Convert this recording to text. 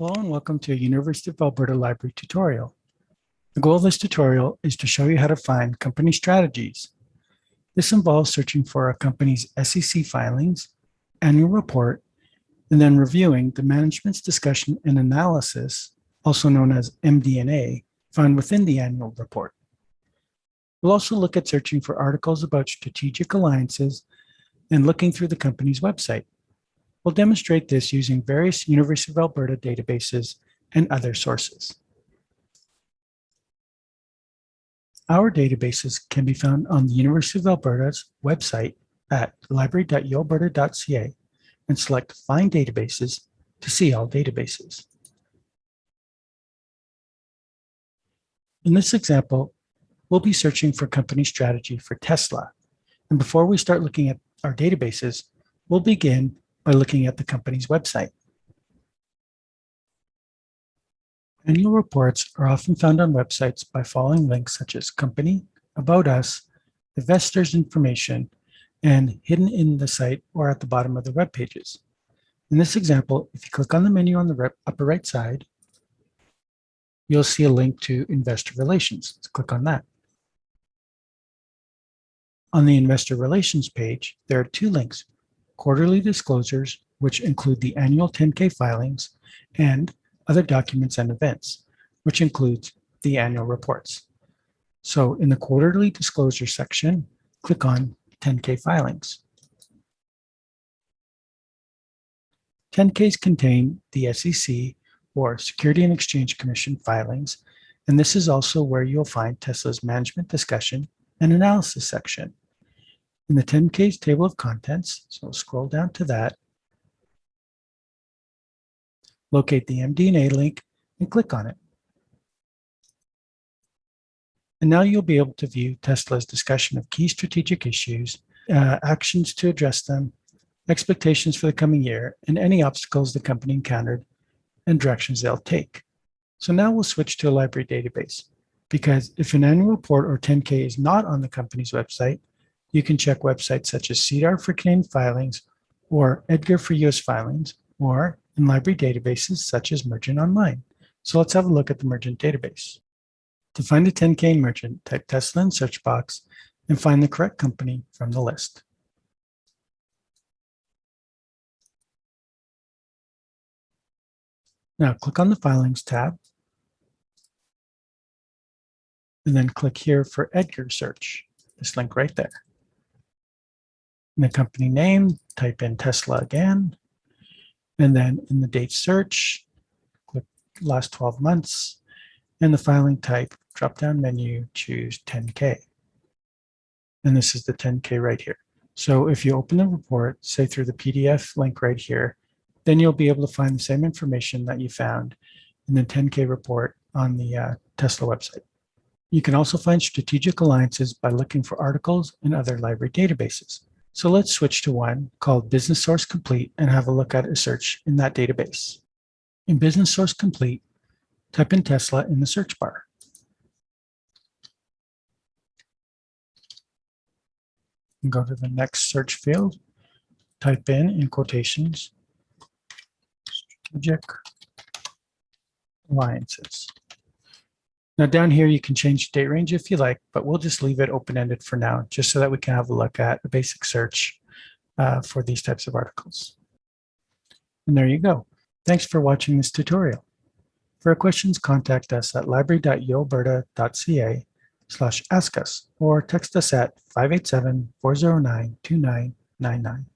Hello and welcome to a University of Alberta Library tutorial. The goal of this tutorial is to show you how to find company strategies. This involves searching for a company's SEC filings, annual report, and then reviewing the management's discussion and analysis, also known as MD&A, found within the annual report. We'll also look at searching for articles about strategic alliances and looking through the company's website. We'll demonstrate this using various University of Alberta databases and other sources. Our databases can be found on the University of Alberta's website at library.ualberta.ca and select Find Databases to see all databases. In this example, we'll be searching for company strategy for Tesla. And before we start looking at our databases, we'll begin by looking at the company's website. Annual reports are often found on websites by following links such as company, about us, investors information, and hidden in the site or at the bottom of the web pages. In this example, if you click on the menu on the upper right side, you'll see a link to investor relations. Let's click on that. On the investor relations page, there are two links, quarterly disclosures, which include the annual 10K filings, and other documents and events, which includes the annual reports. So in the quarterly disclosure section, click on 10K filings. 10Ks contain the SEC or Security and Exchange Commission filings, and this is also where you'll find Tesla's management discussion and analysis section in the 10Ks table of contents. So scroll down to that, locate the MD&A link and click on it. And now you'll be able to view Tesla's discussion of key strategic issues, uh, actions to address them, expectations for the coming year, and any obstacles the company encountered and directions they'll take. So now we'll switch to a library database because if an annual report or 10K is not on the company's website, you can check websites such as SEDAR for Canadian filings or EDGAR for US filings, or in library databases such as Mergent Online. So let's have a look at the Mergent database. To find a 10K Mergent, type Tesla in search box and find the correct company from the list. Now click on the Filings tab and then click here for Edgar search, this link right there in the company name, type in Tesla again, and then in the date search, click last 12 months, and the filing type, drop-down menu, choose 10K. And this is the 10K right here. So if you open the report, say through the PDF link right here, then you'll be able to find the same information that you found in the 10K report on the uh, Tesla website. You can also find strategic alliances by looking for articles in other library databases. So let's switch to one called Business Source Complete and have a look at a search in that database. In Business Source Complete, type in Tesla in the search bar. And go to the next search field, type in, in quotations, strategic alliances. Now down here, you can change date range if you like, but we'll just leave it open-ended for now, just so that we can have a look at a basic search uh, for these types of articles. And there you go. Thanks for watching this tutorial. For questions, contact us at library.ualberta.ca slash ask us or text us at 587-409-2999.